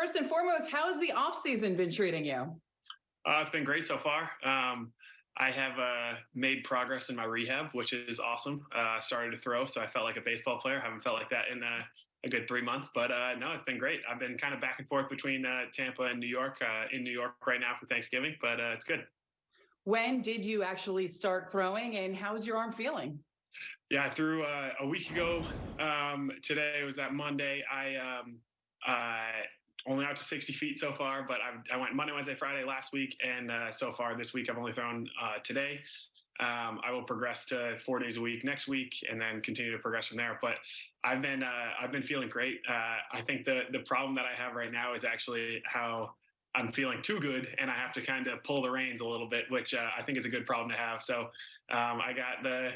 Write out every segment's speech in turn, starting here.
first and foremost, how has the off season been treating you? Uh, it's been great so far. Um, I have uh, made progress in my rehab, which is awesome. Uh, I started to throw, so I felt like a baseball player. Haven't felt like that in uh, a good three months, but uh, no, it's been great. I've been kind of back and forth between uh, Tampa and New York. in New York right now for Thanksgiving, but it's good. When did you actually start throwing, and how's your arm feeling? Yeah, I threw a week ago. Um, today was that Monday. I um, only out to 60 feet so far, but I've, i went Monday, Wednesday, Friday last week, and uh, so far this week I've only thrown uh, today. Um, I will progress to four days a week next week, and then continue to progress from there. But I've been uh, I've been feeling great. Uh, I think the the problem that I have right now is actually how I'm feeling too good, and I have to kind of pull the reins a little bit, which uh, I think is a good problem to have. So um, I got the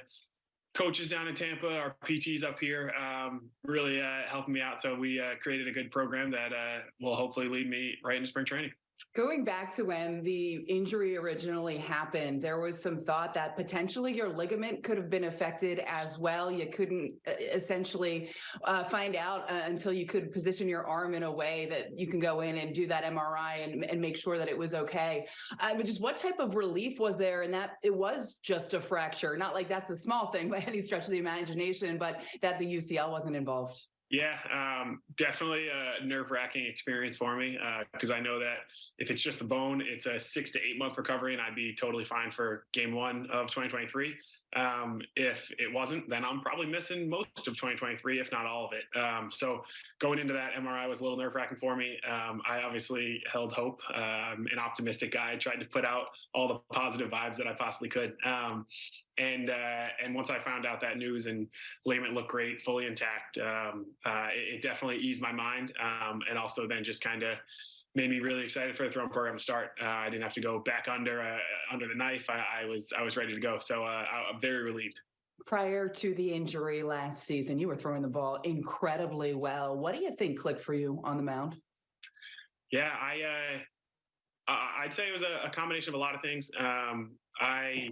coaches down in Tampa, our PTs up here, um, really uh, helping me out. So we uh, created a good program that uh, will hopefully lead me right into spring training. Going back to when the injury originally happened, there was some thought that potentially your ligament could have been affected as well. You couldn't uh, essentially uh, find out uh, until you could position your arm in a way that you can go in and do that MRI and, and make sure that it was okay. Uh, but just what type of relief was there and that it was just a fracture? Not like that's a small thing by any stretch of the imagination, but that the UCL wasn't involved. Yeah, um, definitely a nerve wracking experience for me because uh, I know that if it's just the bone, it's a six to eight month recovery, and I'd be totally fine for game one of 2023. Um, if it wasn't, then I'm probably missing most of 2023, if not all of it. Um, so going into that MRI was a little nerve wracking for me. Um, I obviously held hope, um, an optimistic guy, tried to put out all the positive vibes that I possibly could. Um, and uh, and once I found out that news and ligament looked great, fully intact, um, uh, it, it, definitely eased my mind, and also then just kind of made me really excited for the throwing program to start. Uh, I didn't have to go back under uh, under the knife. I, I, was I was ready to go. So uh, I'm very relieved. Prior to the injury last season, you were throwing the ball incredibly well. What do you think clicked for you on the mound? Yeah, I uh, I'd say it was a, a, combination of a lot of things. Um, I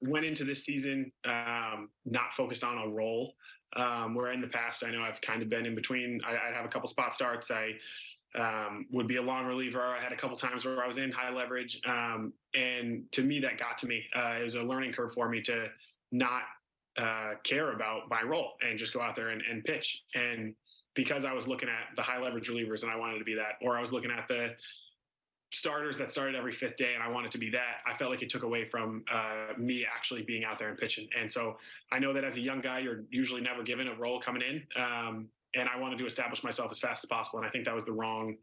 went into this season um, not focused on a role. Um, where in the past, I know I've kind of been in between. I, would have a couple spot starts. I um, would be a long reliever. I had a couple times where I was in high leverage, um, and to me that got to me. Uh, it was a learning curve for me to not uh, care about my role and just go out there and, and, pitch. And because I was looking at the high leverage relievers and I wanted to be that, or I was looking at the starters that started every fifth day and I wanted to be that, I felt like it took away from uh, me actually being out there and pitching. And so I know that as a young guy, you're usually never given a role coming in. Um, and I wanted to establish myself as fast as possible. And I think that was the wrong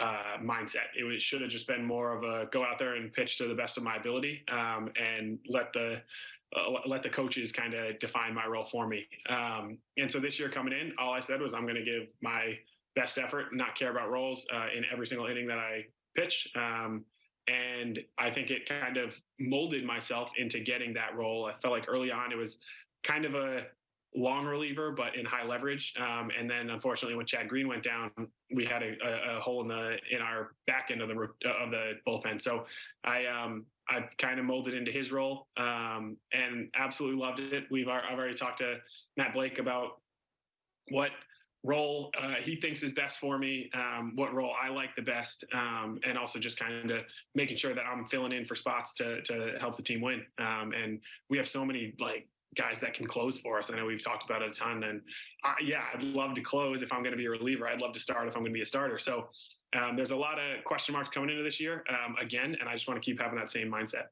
uh, mindset. It was, should have just been more of a go out there and pitch to the best of my ability, um, and let the uh, let the coaches kind of define my role for me. Um, and so this year coming in, all I said was I'm going to give my best effort, not care about roles uh, in every single inning that I pitch. Um, and I think it kind of molded myself into getting that role. I felt like early on it was kind of a long reliever, but in high leverage. Um, and then unfortunately, when Chad Green went down, we had a, a, a, hole in the in our back end of the of the bullpen. So I um, I kind of molded into his role um, and absolutely loved it. We've I've already talked to Matt Blake about what role uh, he thinks is best for me, um, what role I like the best, um, and also just kind of making sure that I'm filling in for spots to to help the team win. Um, and we have so many like guys that can close for us. I know we've talked about it a ton. And I, yeah, I'd love to close if I'm going to be a reliever. I'd love to start if I'm going to be a starter. So um, there's a lot of question marks coming into this year um, again, and I just want to keep having that same mindset.